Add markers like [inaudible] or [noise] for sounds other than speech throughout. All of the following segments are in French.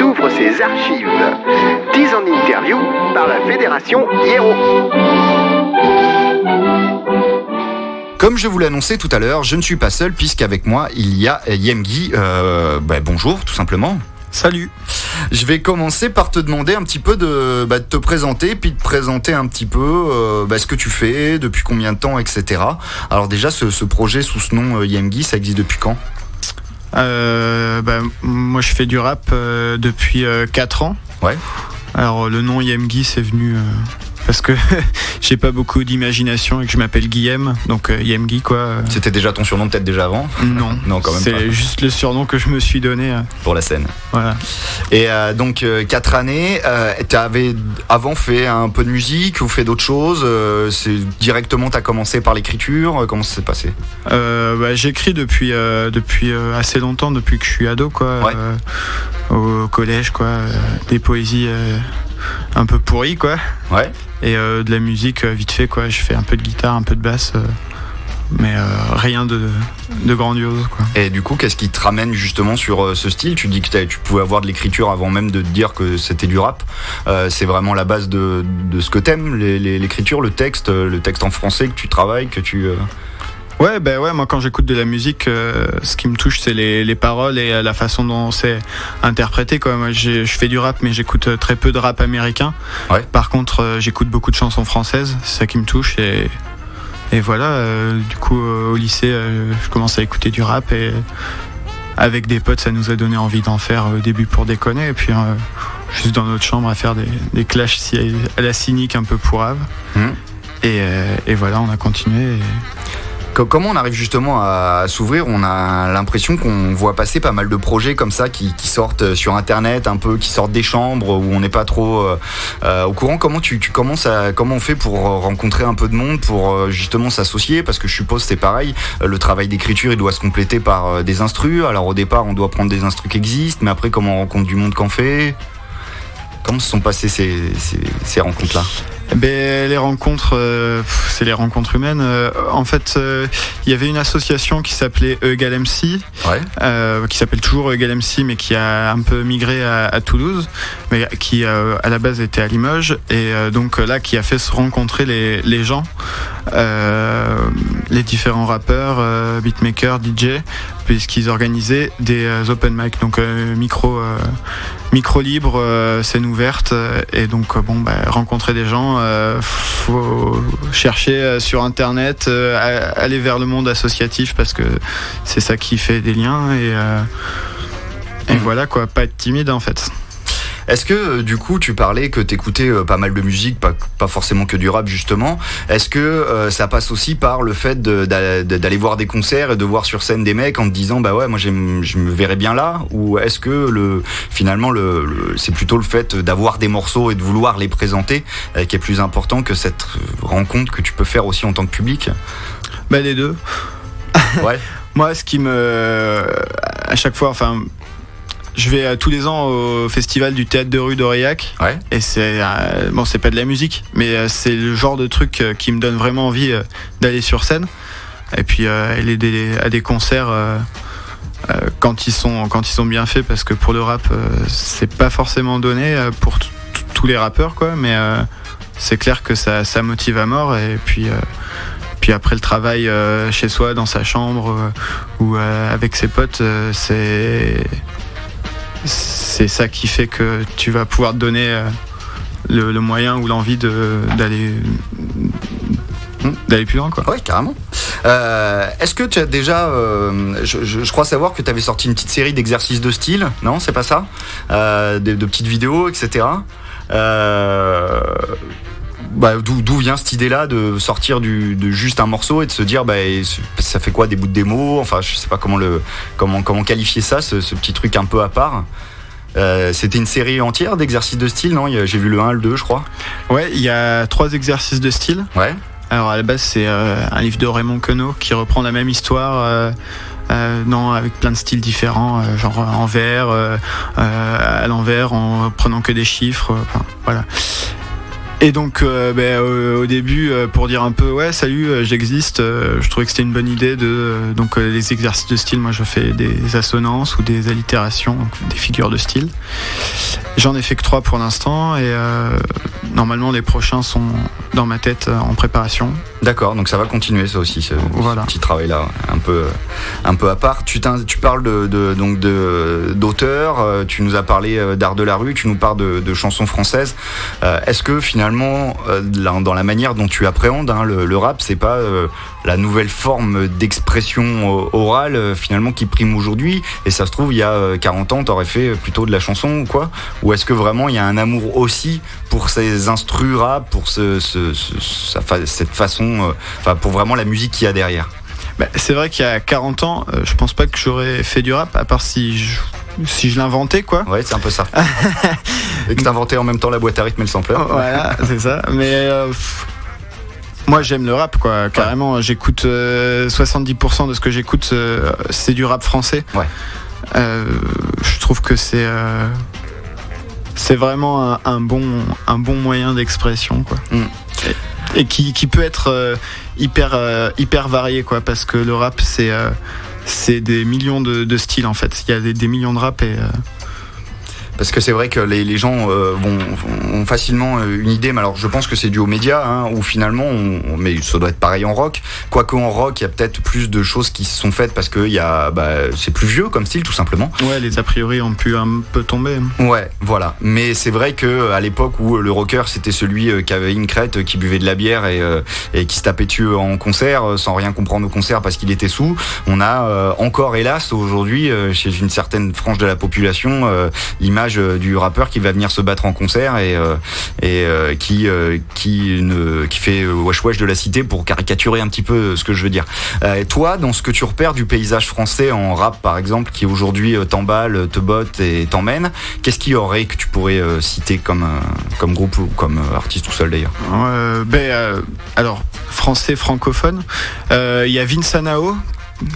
nous ouvre ses archives. 10 ans d'interview par la Fédération Hiero. Comme je vous l'annonçais tout à l'heure, je ne suis pas seul puisqu'avec moi il y a Yemgi. Euh, bah, bonjour, tout simplement. Salut. Je vais commencer par te demander un petit peu de, bah, de te présenter, puis de présenter un petit peu euh, bah, ce que tu fais, depuis combien de temps, etc. Alors déjà, ce, projet sous ce nom euh, Yemgi, ça existe depuis quand? euh, bah, Moi, je fais du rap depuis 4 ans. Ouais. Alors le nom Yemgi, c'est venu parce que [laughs] j'ai pas beaucoup d'imagination et que je m'appelle Guillaume, donc euh, Yemgi quoi. C'était déjà ton surnom peut-être déjà avant? Non, non quand même C'est juste le surnom que je me suis donné. Euh. Pour la scène. Voilà. Et euh, donc 4 années, tu avais avant fait un peu de musique ou fait d'autres choses C'est directement tu as commencé par l'écriture Comment ça s'est passé? Bah, J'écris depuis, depuis assez longtemps, depuis que je suis ado quoi. au collège quoi, des poésies un peu pourries quoi. Ouais et euh, de la musique euh, vite fait quoi. Je fais un peu de guitare, un peu de basse euh, mais rien de, grandiose. Quoi. Et du coup, qu'est-ce qui te ramène justement sur ce style? Tu dis que tu pouvais avoir de l'écriture avant même de te dire que c'était du rap. c'est vraiment la base de, ce que t'aimes, l'écriture, le texte, le texte en français que tu travailles, que tu... Ouais, ben ouais, moi quand j'écoute de la musique, euh, ce qui me touche, c'est les, paroles et euh, la façon dont c'est interprété. Quoi. Moi, je fais du rap, mais j'écoute euh, très peu de rap américain. Par contre, j'écoute beaucoup de chansons françaises, c'est ça qui me touche. Et, et voilà, du coup, au lycée, je commence à écouter du rap et avec des potes, ça nous a donné envie d'en faire au début pour déconner. Et puis, juste dans notre chambre à faire des, des clashs à la cynique un peu pourrave. Mmh. Et, et, voilà, on a continué. Et, Comment on arrive justement à, s'ouvrir? On a l'impression qu'on voit passer pas mal de projets comme ça qui, sortent sur Internet, un peu, qui sortent des chambres où on n'est pas trop euh, euh, au courant. Comment tu, commences à, comment on fait pour rencontrer un peu de monde, pour euh, justement s'associer? Parce que je suppose c'est pareil. Le travail d'écriture, il doit se compléter par des instrus. Alors au départ, on doit prendre des instrus qui existent, mais après, comment on rencontre du monde qu'en fait? Comment se sont passées ces rencontres-là? Ben, les rencontres, euh, c'est les rencontres humaines. Euh, en fait, euh, il y avait une association qui s'appelait Egal MC, qui s'appelle toujours Egal MC, mais qui a un peu migré à, Toulouse, mais qui à la base était à Limoges, et donc là qui a fait se rencontrer les, les gens, les différents rappeurs, beatmakers, DJ, puisqu'ils organisaient des open mic, donc micro, micro libre, scène ouverte, et donc bon, bah, rencontrer des gens euh, faut chercher euh, sur internet, euh, aller vers le monde associatif parce que c'est ça qui fait des liens et, et mmh. voilà quoi, pas être timide en fait. Est-ce que euh, du coup tu parlais que t'écoutais euh, pas mal de musique, pas, forcément que du rap justement. Est-ce que euh, ça passe aussi par le fait d'aller voir des concerts et de voir sur scène des mecs en te disant bah ouais moi je me verrais bien là? Ou est-ce que le finalement le, c'est plutôt le fait d'avoir des morceaux et de vouloir les présenter qui est plus important que cette rencontre que tu peux faire aussi en tant que public? Bah les deux. Ouais. [laughs] Moi, ce qui me. À chaque fois, enfin, je vais euh, tous les ans au festival du théâtre de rue d'Aurillac. Et c'est euh, bon, c'est pas de la musique, mais euh, c'est le genre de truc qui me donne vraiment envie d'aller sur scène. Et puis aller à des concerts quand ils sont quand ils sont bien faits, parce que pour le rap, c'est pas forcément donné pour tous les rappeurs, quoi. Mais c'est clair que ça, ça motive à mort. Et puis puis après le travail chez soi, dans sa chambre ou avec ses potes, c'est c'est ça qui fait que tu vas pouvoir te donner euh, le, moyen ou l'envie d'aller d'aller plus loin quoi. Oui carrément. Euh, est-ce que tu as déjà, euh, je, crois savoir que tu avais sorti une petite série d'exercices de style, non C'est pas ça? De, petites vidéos, etc. Bah, d'où vient cette idée-là de sortir du, de juste un morceau et de se dire bah, ça fait quoi des bouts de démo? Enfin, je sais pas comment le comment comment qualifier ça, ce, petit truc un peu à part. Euh, c'était une série entière d'exercices de style, non? J'ai vu le 1, le 2, je crois. Ouais, il y a trois exercices de style. Ouais. Alors à la base, c'est euh, un livre de Raymond Queneau qui reprend la même histoire. Euh, non, avec plein de styles différents, genre en vert, à l'envers, en prenant que des chiffres. voilà. Et donc, euh, ben, au début, euh, pour dire un peu, ouais, salut, euh, j'existe, je trouvais que c'était une bonne idée de. donc, les exercices de style, moi, je fais des assonances ou des allitérations, des figures de style. J'en ai fait que trois pour l'instant et normalement, les prochains sont dans ma tête en préparation. D'accord, donc ça va continuer ça aussi, ce, petit travail-là, un peu, un peu à part. Tu, tu parles de, donc d'auteurs, tu nous as parlé d'art de la rue, tu nous parles de, chansons françaises. Est-ce que finalement euh, dans la manière dont tu appréhendes hein, le, rap, c'est pas euh, la nouvelle forme d'expression orale euh, finalement qui prime aujourd'hui. Et ça se trouve, il y a 40 ans, t'aurais fait plutôt de la chanson ou quoi? Ou est-ce que vraiment il y a un amour aussi pour ces instrus rap, pour ce, cette façon, enfin pour vraiment la musique qu'il y a derrière? Bah, c'est vrai qu'il y a 40 ans, je pense pas que j'aurais fait du rap, à part si je si je l'inventais quoi. Ouais, c'est un peu ça. [laughs] et que t'inventais en même temps la boîte à rythme et le sampler. Voilà, c'est ça. Mais euh, moi j'aime le rap quoi, carrément. J'écoute 70% euh, de ce que j'écoute, euh, c'est du rap français. Ouais. je trouve que c'est c'est vraiment un, bon un bon moyen d'expression quoi. Mm. Et, qui, qui, peut être hyper hyper varié quoi, parce que le rap c'est c'est des millions de, styles en fait. Il y a des, millions de rap et. Euh, parce que c'est vrai que les, gens euh, vont, ont facilement euh, une idée, mais alors je pense que c'est dû aux médias, hein, où finalement, mais ça doit être pareil en rock. Quoique en rock, il y a peut-être plus de choses qui se sont faites parce que bah, c'est plus vieux comme style, tout simplement. Ouais, les a priori ont pu un peu tomber. Ouais, voilà. Mais c'est vrai que à l'époque où le rocker c'était celui euh, qui avait une crête, qui buvait de la bière et, et qui se tapait dessus en concert sans rien comprendre au concert parce qu'il était sous, on a encore hélas aujourd'hui chez une certaine frange de la population l'image euh, du rappeur qui va venir se battre en concert et, euh, euh, qui, fait wesh wesh de la cité pour caricaturer un petit peu ce que je veux dire. Toi, dans ce que tu repères du paysage français en rap par exemple, qui aujourd'hui t'emballe, te botte et t'emmène, qu'est-ce qu'il y aurait que tu pourrais citer comme, groupe ou comme artiste tout seul d'ailleurs? Ben, Alors, français francophone, il y a Vince Anao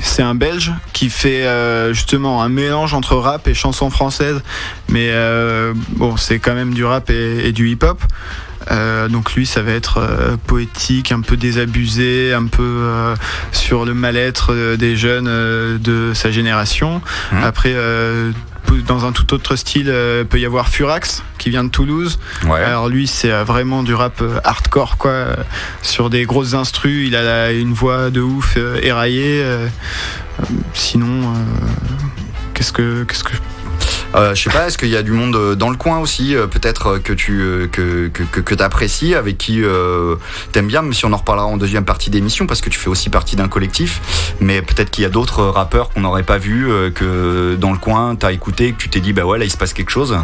c'est un Belge qui fait euh, justement un mélange entre rap et chanson française, mais euh, bon, c'est quand même du rap et, du hip-hop. Euh, donc lui, ça va être poétique, un peu désabusé, un peu sur le mal-être des jeunes de sa génération. Mmh. Après, dans un tout autre style, euh, peut y avoir Furax qui vient de Toulouse. Alors lui, c'est euh, vraiment du rap euh, hardcore quoi, sur des grosses instrus. Il a une voix de ouf éraillée. sinon, qu'est-ce que qu'est-ce que euh, je sais pas, est-ce qu'il y a du monde euh, dans le coin aussi, euh, peut-être que tu que, que, que, apprécies, avec qui euh, t'aimes bien, même si on en reparlera en deuxième partie d'émission, parce que tu fais aussi partie d'un collectif, mais peut-être qu'il y a d'autres rappeurs qu'on n'aurait pas vu, que dans le coin t'as écouté, que tu t'es dit bah ouais là il se passe quelque chose.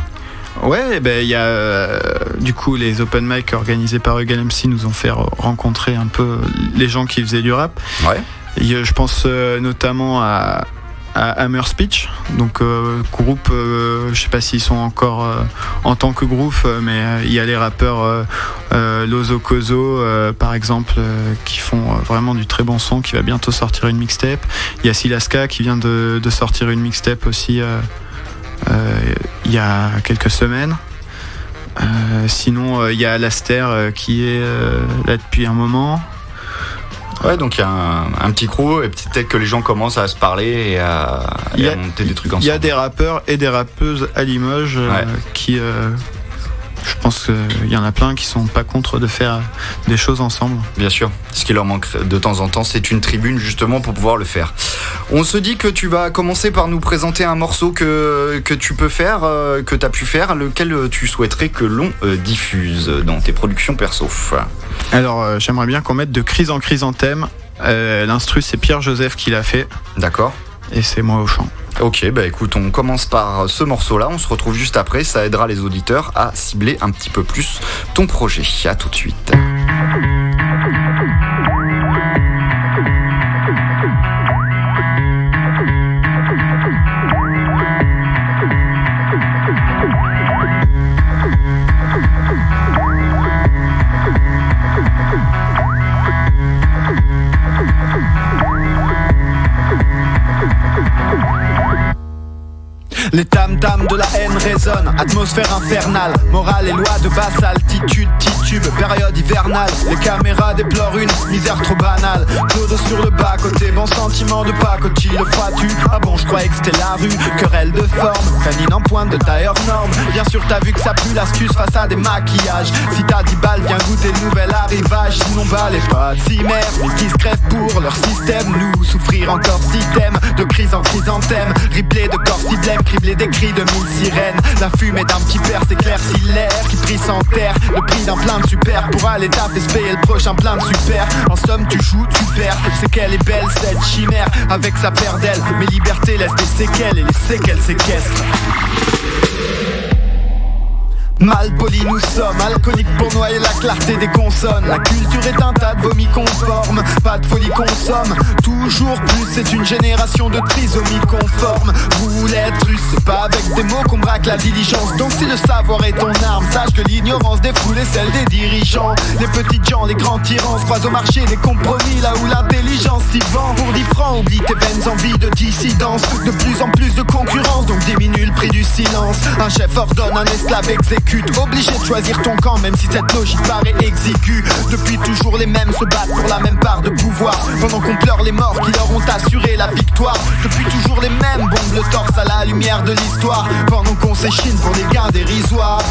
Ouais, ben il y a du coup les open mic organisés par Egal MC nous ont fait rencontrer un peu les gens qui faisaient du rap. Ouais. je pense notamment à à Hammer Speech, donc euh, groupe, euh, je sais pas s'ils sont encore euh, en tant que groupe, mais il y a les rappeurs Lozo Kozo par exemple qui font vraiment du très bon son, qui va bientôt sortir une mixtape. Il y a Silaska qui vient de, de sortir une mixtape aussi il y a quelques semaines. sinon, il y a Laster qui est là depuis un moment. Ouais, donc il y a un, petit crew et peut-être que les gens commencent à se parler et à, monter des trucs ensemble. Il y a des rappeurs et des rappeuses à Limoges euh, qui. Euh, je pense qu'il y en a plein qui sont pas contre de faire des choses ensemble. Bien sûr. Ce qui leur manque de temps en temps, c'est une tribune justement pour pouvoir le faire. On se dit que tu vas commencer par nous présenter un morceau que, que tu peux faire, euh, que tu as pu faire, lequel tu souhaiterais que l'on diffuse dans tes productions perso. Alors, euh, j'aimerais bien qu'on mette de crise en chrysanthème. Euh, L'instru, c'est Pierre-Joseph qui l'a fait. D'accord. Et c'est moi au chant. Ok, bah écoute, on commence par ce morceau-là, on se retrouve juste après, ça aidera les auditeurs à cibler un petit peu plus ton projet. À tout de suite. Les de la haine résonnent, atmosphère infernale, morale et loi de basse altitude, titube, période hivernale. Les caméras déplorent une misère trop banale. Clodo sur le bas côté, bon sentiment de pacotille, le crois-tu Ah bon, je croyais que c'était la rue, querelle de forme, canine en pointe de taille hors norme. Bien sûr, t'as vu que ça pue l'astuce face à des maquillages. Si t'as 10 balles, viens goûter le nouvel arrivage. Sinon, bah les pas si mais qui se crèvent pour leur système? Nous souffrir encore système, de crise en chrysanthème, replay de corps si blême, criblé des cris de La fumée d'un petit père s'éclaircit l'air qui prie sans terre. Le prix d'un plein de super pour aller taper se payer le prochain plein de super. En somme, tu joues, tu perds. C'est qu'elle est belle cette chimère avec sa paire d'ailes. Mes libertés laissent des séquelles et les séquelles séquestrent. Mal poli nous sommes, alcooliques pour noyer la clarté des consonnes. La culture est un tas de vomi conforme, pas de folie consomme Toujours plus, c'est une génération de trisomie conforme. Roulette russe, pas avec des mots qu'on braque la diligence. Donc si le savoir est ton arme, sache que l'ignorance des foules est celle des dirigeants. Les petites gens, les grands tyrans se croisent au marché des compromis Là où l'intelligence s'y vend. Pour 10 francs, oublie tes peines envies de dissidence. De plus en plus de concurrence, donc diminue le prix du silence. Un chef ordonne, un esclave Obligé de choisir ton camp même si cette logique paraît exiguë. Depuis toujours les mêmes se battent pour la même part de pouvoir. Pendant qu'on pleure les morts qui leur ont assuré la victoire. Depuis toujours les mêmes bombent le torse à la lumière de l'histoire. Pendant qu'on s'échine pour des gains dérisoires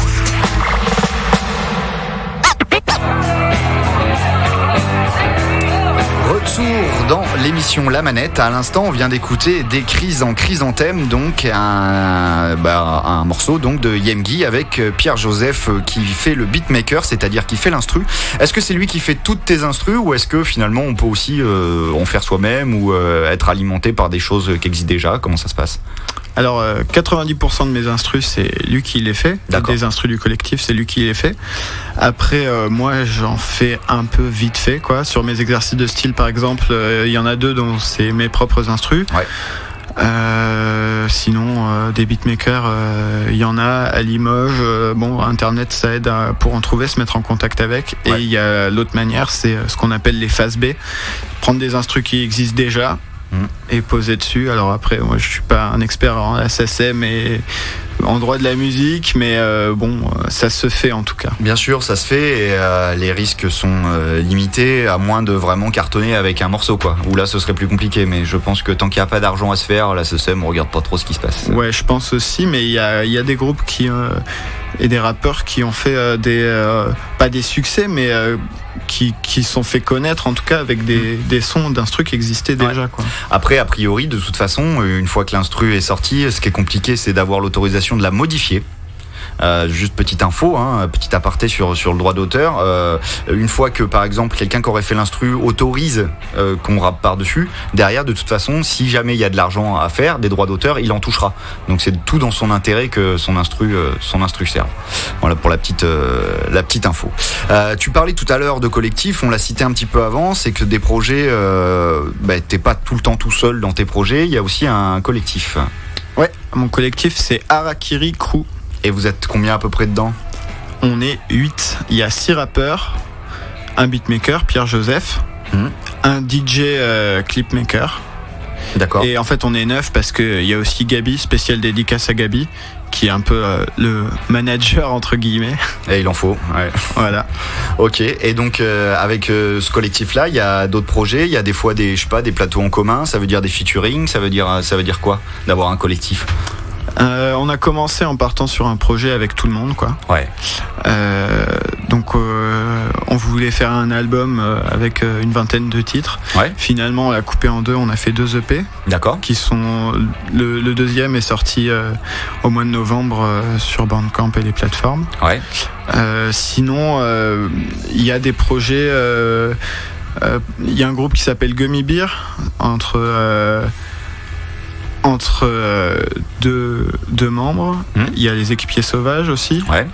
La Manette. À l'instant, on vient d'écouter des crises en chrysanthème, donc un, bah, un morceau donc de Yemgi avec euh, Pierre Joseph euh, qui fait le beatmaker, c'est-à-dire qui fait l'instru. Est-ce que c'est lui qui fait toutes tes instrus ou est-ce que finalement on peut aussi euh, en faire soi-même ou être alimenté par des choses qui existent déjà? Comment ça se passe? Alors, 90% euh, de mes instrus, c'est lui qui les fait. Des instrus du collectif, c'est lui qui les fait. Après, euh, moi, j'en fais un peu vite fait, quoi. Sur mes exercices de style, par exemple, euh, il y en a deux c'est mes propres instrus. sinon, des beatmakers, il y en a à Limoges. bon, Internet, ça aide pour en trouver, se mettre en contact avec. Et il y a l'autre manière, c'est ce qu'on appelle les phases B. Prendre des instrus qui existent déjà, et poser dessus. Alors après, moi je suis pas un expert en SSM et en droit de la musique, mais euh, bon, ça se fait en tout cas. Bien sûr, ça se fait et euh, les risques sont euh, limités à moins de vraiment cartonner avec un morceau quoi. Ou là, ce serait plus compliqué, mais je pense que tant qu'il n'y a pas d'argent à se faire, la SSM on regarde pas trop ce qui se passe. Ouais, je pense aussi, mais il y a, y a, des groupes qui et des rappeurs qui ont fait des pas des succès, mais qui, qui, sont fait connaître en tout cas avec des, mm. des sons d'instru qui existaient déjà. Quoi. Après, a priori, de toute façon, une fois que l'instru est sorti, ce qui est compliqué, c'est d'avoir l'autorisation de la modifier. Euh, juste petite info, hein, petit aparté sur, sur le droit d'auteur. Euh, une fois que par exemple quelqu'un qui aurait fait l'instru autorise euh, qu'on rappe par-dessus, derrière de toute façon, si jamais il y a de l'argent à faire, des droits d'auteur, il en touchera. Donc c'est tout dans son intérêt que son instru, son instru serve. Voilà pour la petite, la petite info. tu parlais tout à l'heure de collectif, on l'a cité un petit peu avant, c'est que des projets, bah, t'es pas tout le temps tout seul dans tes projets, il y a aussi un collectif. Ouais, mon collectif c'est Arakiri Crew. Et vous êtes combien à peu près dedans On est 8. Il y a 6 rappeurs, un beatmaker, Pierre Joseph, hmm. un DJ euh, clipmaker. D'accord. Et en fait, on est 9 parce qu'il y a aussi Gabi, spécial dédicace à Gabi, qui est un peu euh, le manager entre guillemets. Et il en faut, ouais. Voilà. ok. Et donc euh, avec ce collectif-là, il y a d'autres projets? Il y a des fois des, je sais pas, des plateaux en commun? Ça veut dire des featuring? Ça veut dire, ça veut dire quoi d'avoir un collectif? Euh, on a commencé en partant sur un projet avec tout le monde, quoi. Ouais. Euh, donc, euh, on voulait faire un album avec une vingtaine de titres. Ouais. Finalement, on l'a coupé en deux. On a fait deux EP. D'accord. Qui sont le, deuxième est sorti au mois de novembre sur Bandcamp et les plateformes. Ouais. sinon, il y a des projets. Il y a un groupe qui s'appelle Gummy Beer entre entre euh, deux, membres. Hmm. Il y a les équipiers sauvages aussi. Ouais.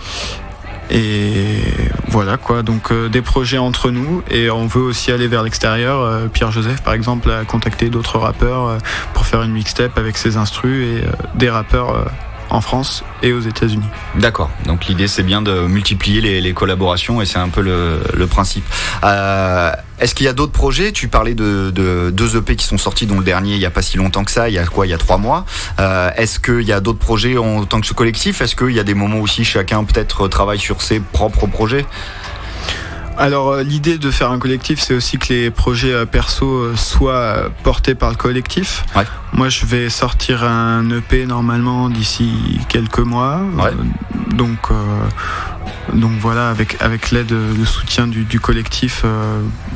Et voilà quoi, donc euh, des projets entre nous et on veut aussi aller vers l'extérieur. Euh, Pierre Joseph par exemple a contacté d'autres rappeurs pour faire une mixtape avec ses instrus et des rappeurs en France et aux États-Unis. D'accord. Donc l'idée c'est bien de multiplier les, collaborations et c'est un peu le, principe. Euh, est-ce qu'il y a d'autres projets? Tu parlais de, deux EP qui sont sortis, dont le dernier il n'y a pas si longtemps que ça, il y a quoi? Il y a trois mois. Euh, est-ce qu'il y a d'autres projets en tant que ce collectif? Est-ce qu'il y a des moments aussi chacun peut-être travaille sur ses propres projets? Alors euh, l'idée de faire un collectif, c'est aussi que les projets euh, perso euh, soient portés par le collectif. Moi, je vais sortir un EP normalement d'ici quelques mois. donc, donc voilà, avec, avec l'aide, le soutien du, collectif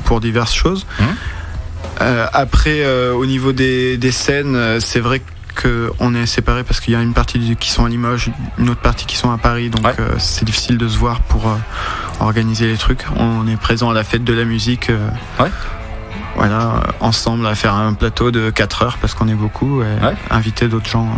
pour diverses choses. Mmh. après, au niveau des, des scènes, c'est vrai que qu'on est séparés parce qu'il y a une partie qui sont à Limoges, une autre partie qui sont à Paris, donc euh, c'est difficile de se voir pour organiser les trucs. On est présent à la fête de la musique. Euh, voilà, ensemble à faire un plateau de 4 heures parce qu'on est beaucoup et inviter d'autres gens.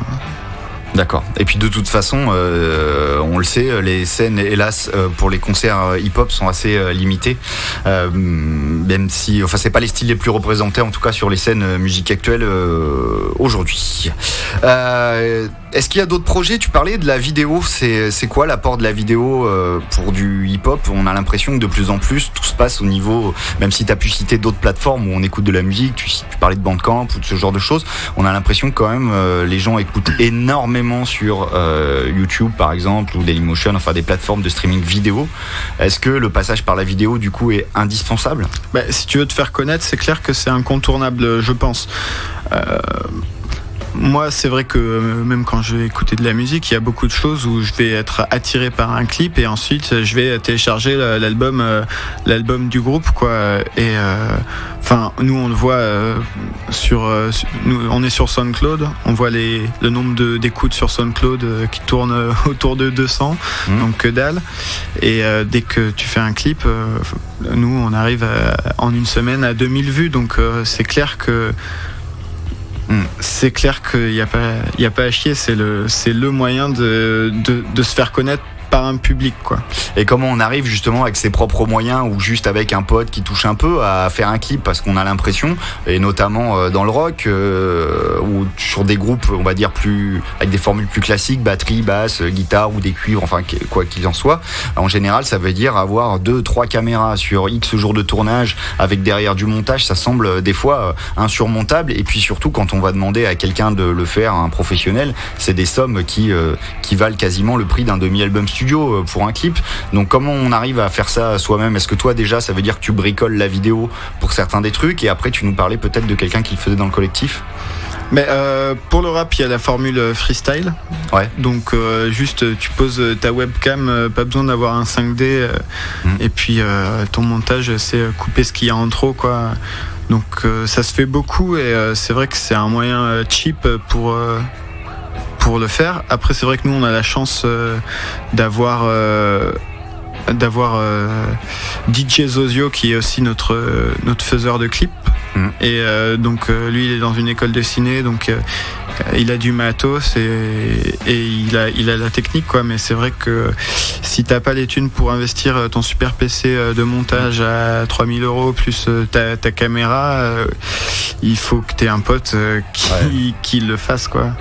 D'accord. Et puis de toute façon, euh, on le sait, les scènes, hélas, euh, pour les concerts euh, hip-hop sont assez limitées. même si, enfin, c'est pas les styles les plus représentés, en tout cas sur les scènes musique actuelles aujourd'hui. Est-ce qu'il y a d'autres projets? Tu parlais de la vidéo. C'est quoi l'apport de la vidéo pour du hip-hop? On a l'impression que de plus en plus, tout se passe au niveau, même si tu as pu citer d'autres plateformes où on écoute de la musique, tu, parlais de Bandcamp ou de ce genre de choses, on a l'impression quand même les gens écoutent énormément sur euh, YouTube par exemple ou Dailymotion, enfin des plateformes de streaming vidéo. Est-ce que le passage par la vidéo du coup est indispensable? Bah, Si tu veux te faire connaître, c'est clair que c'est incontournable, je pense. Euh, moi, c'est vrai que euh, même quand je vais écouter de la musique, il y a beaucoup de choses où je vais être attiré par un clip et ensuite je vais télécharger l'album, euh, l'album du groupe, quoi. Et euh, enfin, nous, on le voit sur, nous, on est sur SoundCloud, on voit les, le nombre d'écoutes sur SoundCloud qui tourne autour de 200, mmh. donc que dalle. Et dès que tu fais un clip, nous, on arrive en une semaine à 2000 vues, donc c'est clair que. C'est clair qu'il n'y a, pas, a pas à chier, c'est le, le moyen de, de se faire connaître par un public quoi. Et comment on arrive justement avec ses propres moyens ou juste avec un pote qui touche un peu à faire un clip? Parce qu'on a l'impression et notamment euh, dans le rock euh, ou sur des groupes on va dire plus avec des formules plus classiques batterie basse guitare ou des cuivres enfin quoi qu'il en soit en général ça veut dire avoir deux trois caméras sur X jours de tournage avec derrière du montage. Ça semble euh, des fois insurmontable. Et puis surtout quand on va demander à quelqu'un de le faire un professionnel c'est des sommes qui qui valent quasiment le prix d'un demi-album studio euh, pour un clip. Donc comment on arrive à faire ça soi-même? Est-ce que toi déjà ça veut dire que tu bricoles la vidéo pour certains des trucs et après tu nous parlais peut-être de quelqu'un qui le faisait dans le collectif? Mais euh, pour le rap, il y a la formule freestyle. Ouais. Donc euh, juste tu poses ta webcam, pas besoin d'avoir un 5D. Mmh. Et puis ton montage, c'est couper ce qu'il y a en trop, quoi. Donc ça se fait beaucoup et c'est vrai que c'est un moyen cheap pour pour le faire. Après, c'est vrai que nous, on a la chance euh, d'avoir euh, d'avoir euh, DJ Zozio qui est aussi notre notre faiseur de clips. Et donc lui, il est dans une école de ciné, donc il a du matos et, il, a, il a la technique quoi. Mais c'est vrai que si t'as pas les thunes pour investir ton super PC euh, de montage à 3000 euros plus euh, ta, caméra euh, il faut que t'aies un pote [laughs] qui, le fasse quoi.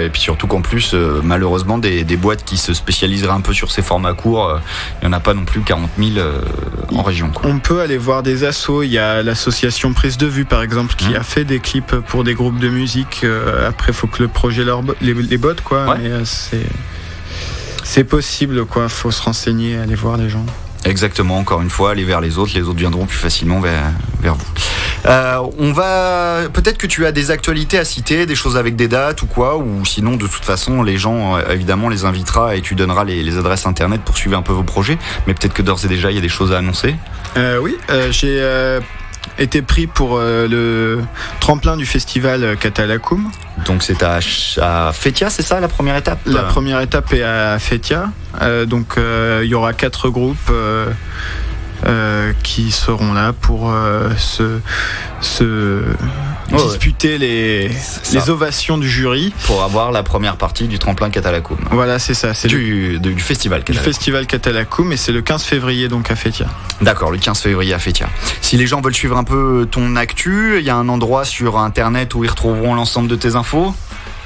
Et puis surtout qu'en plus malheureusement des, boîtes qui se spécialiseraient un peu sur ces formats courts il n'y en a pas non plus 40 000 en région on peut aller voir des assos. Il y a l'association Prise de Vue par exemple qui mmh. a fait des clips pour des groupes de musique après faut que le projet leur les, les bottes quoi. Mais euh, c'est c'est possible quoi. Faut se renseigner, aller voir les gens. Exactement, encore une fois, aller vers les autres, les autres viendront plus facilement vers, vers vous. Euh, on va peut-être que tu as des actualités à citer, des choses avec des dates ou quoi, ou sinon de toute façon les gens euh, évidemment les invitera et tu donneras les, adresses internet pour suivre un peu vos projets. Mais peut-être que d'ores et déjà il y a des choses à annoncer. oui, j'ai été pris pour euh, le tremplin du festival Catalacum. Donc c'est à, à Fetia, c'est ça la première étape? La première étape est à Fetia. Euh, donc euh, il y aura quatre groupes. qui seront là pour se, disputer les, les ovations du jury. Pour avoir la première partie du tremplin Catalacoum. Voilà, c'est ça. C'est du, du festival Catalacoum. Du festival Catalacoum et c'est le 15 février donc à Fétia. D'accord, le 15 février à Fétia. Si les gens veulent suivre un peu ton actu, il y a un endroit sur internet où ils retrouveront l'ensemble de tes infos?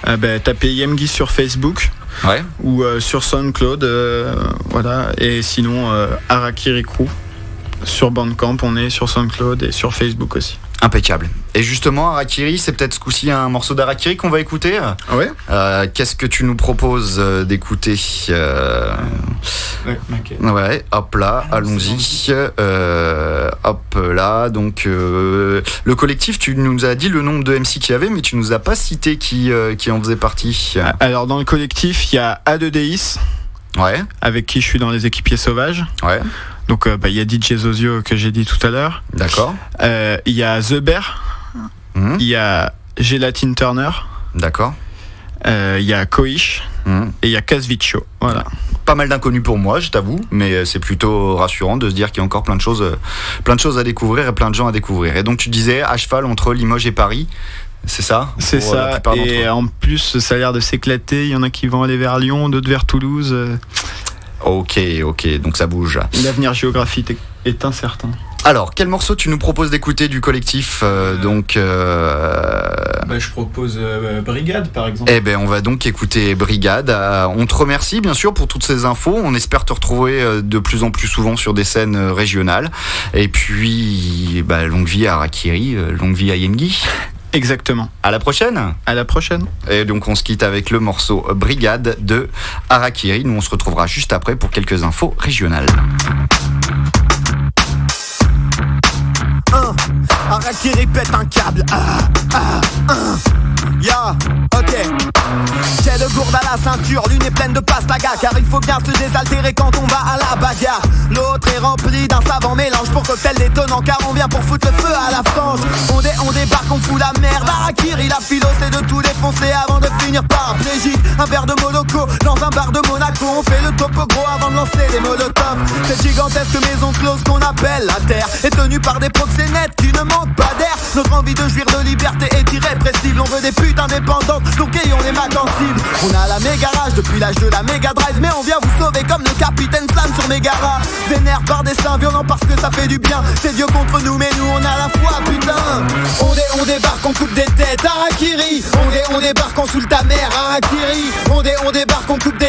Euh, bah, Tapez Yemgi sur Facebook. Ouais. Ou sur SoundCloud. voilà. Et sinon, Arakiri Crew. Sur Bandcamp, on est sur SoundCloud et sur Facebook aussi. Impeccable. Et justement, Arakiri, c'est peut-être ce coup-ci un morceau d'Arakiri qu'on va écouter. Ouais? Euh, qu'est-ce que tu nous proposes euh, d'écouter euh, ouais, ouais, hop là, allons-y. hop là, donc le collectif, tu nous as dit le nombre de MC qu'il y avait, mais tu nous as pas cité qui, qui en faisait partie. Alors, dans le collectif, il y a A2DIS. Ouais. Avec qui je suis dans les équipiers sauvages. Ouais. Donc euh, bah, il y a DJ Zozio que j'ai dit tout à l'heure. D'accord. Euh, il y a The Bear. Hmm. Il y a Gelatine Turner. D'accord. Euh, il y a Koish. Hmm. Et il y a Casvicio. Voilà. Pas mal d'inconnus pour moi, je t'avoue, mais c'est plutôt rassurant de se dire qu'il y a encore plein de choses, plein de choses à découvrir et plein de gens à découvrir. Et donc tu disais à cheval entre Limoges et Paris. C'est ça C'est ça. Et en plus, ça a l'air de s'éclater. Il y en a qui vont aller vers Lyon, d'autres vers Toulouse. Ok, ok, donc ça bouge. L'avenir géographique est incertain. Alors, quel morceau tu nous proposes d'écouter du collectif euh, euh, Donc, euh, bah, je propose Brigade, par exemple. Eh ben, on va donc écouter Brigade. on te remercie bien sûr pour toutes ces infos. On espère te retrouver de plus en plus souvent sur des scènes régionales. Et puis, bah, longue vie à Rakiri, longue vie à Yengi. [laughs] Exactement. À la prochaine. À la prochaine. Et donc on se quitte avec le morceau Brigade de Harakiri. Nous on se retrouvera juste après pour quelques infos régionales. Harakiri pète un câble. Ah, ah, ah. Ok. J'ai de gourde à la ceinture, l'une est pleine de pastaga Car il faut bien se désaltérer quand on va à la bagarre. L'autre est rempli d'un savant mélange pour cocktail détonnant Car on vient pour foutre le feu à la fange. On, dé, on débarque, on fout la merde. Arakiri, la philo c'est de tout défoncer avant de finir par un Un verre de Moloko dans un bar de Monaco On fait le topo gros avant de lancer des molotovs. Cette gigantesque maison close qu'on appelle la terre Est tenue par des proxénètes qui ne manquent pas d'air. Notre envie de jouir de liberté est irrépressible On veut des putes indépendantes, donc ayons les mains On a la méga rage depuis l'âge de la méga drive Mais on vient vous sauver comme le capitaine Slam sur Megara Vénère par des seins violents parce que ça fait du bien. C'est Dieu contre nous mais nous on a la foi putain. On, dé, on débarque, on coupe des têtes, Harakiri On, dé, on débarque, on saoule ta mère, Harakiri On, dé, on débarque, on coupe des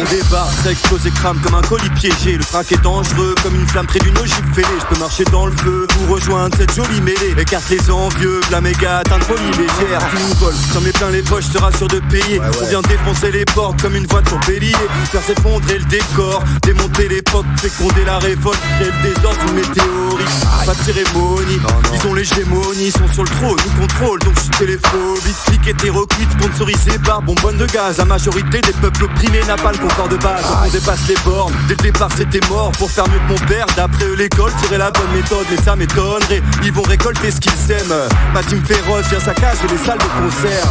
On débarque, ça explose et crame comme un colis piégé. Le track est dangereux comme une flamme près d'une ogive fêlée. Je peux marcher dans le feu pour rejoindre cette jolie mêlée. Écarte les envieux, la méga atteinte folie légère. Qui nous vole, sans mes plein les poches, sera sûr de payer. On vient défoncer les portes comme une voiture bélier Faire s'effondrer le décor, démonter l'époque Féconder la révolte, créer le désordre, une météorite. Pas de cérémonie, ils ont l'hégémonie Ils sont sur le trône, nous contrôlent, donc je suis téléphobique Clic hétéroclite, sponsorisé par bonbonne de gaz La majorité des peuples opprimés n'a pas le de base on dépasse les bornes, dès le départ c'était mort Pour faire mieux que mon père, d'après l'école serait la bonne méthode Mais ça m'étonnerait, ils vont récolter ce qu'ils sèment Ma team féroce vient sa cage et les salles de concert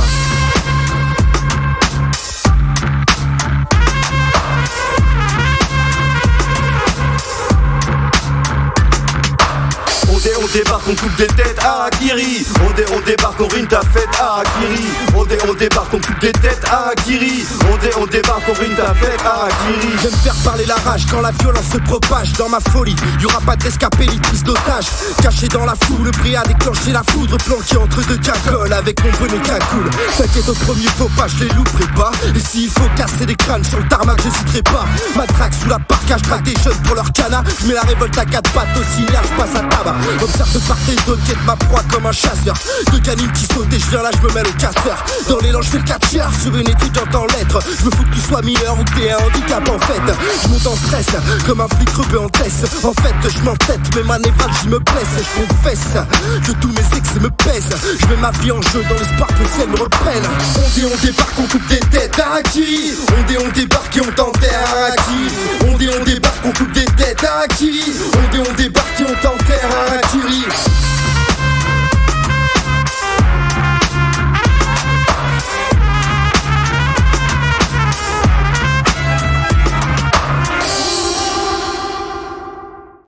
on débarque, on coupe des têtes, Akiri. On, on débarque, on rime ta fête, Akiri. On, on débarque, on coupe des têtes, Akiri. On, on débarque, on rime ta fête, Akiri. J'aime faire parler la rage quand la violence se propage dans ma folie. Y'aura pas d'escapé ni prise d'otage Caché dans la foule, le prix a déclenché la foudre. Planqué entre deux cacoles avec mon bonnet cagoule T'inquiète au premier faux pas, je les louperai pas. Et s'il faut casser des crânes sur le tarmac, j'hésiterai pas. Matraque sous la parka, je des jeunes pour leur cana. Je mets la révolte à quatre pattes au signal, je passe à tabac Observe de part et d'autre, quête ma proie comme un chasseur. De canines qui sautent et je viens là, je me mêle au casseur. Dans l'élan, je fais le catcher sur une étudiante en lettres Je me fous que tu sois mineur ou que t'es un handicap en fait. Je monte en stress, comme un flic rebeu en tête. En fait, je m'entête, mais ma je me blesse. Je confesse que tous mes ex me pèsent. Je mets ma vie en jeu dans l'espoir que le ciel me reprenne On dit on débarque, on coupe des têtes, à qui? On dit on débarque et on t'enterre, à qui? On dit on débarque, on coupe des têtes, à qui? On dit on débarque et on t'enterre, à teinturier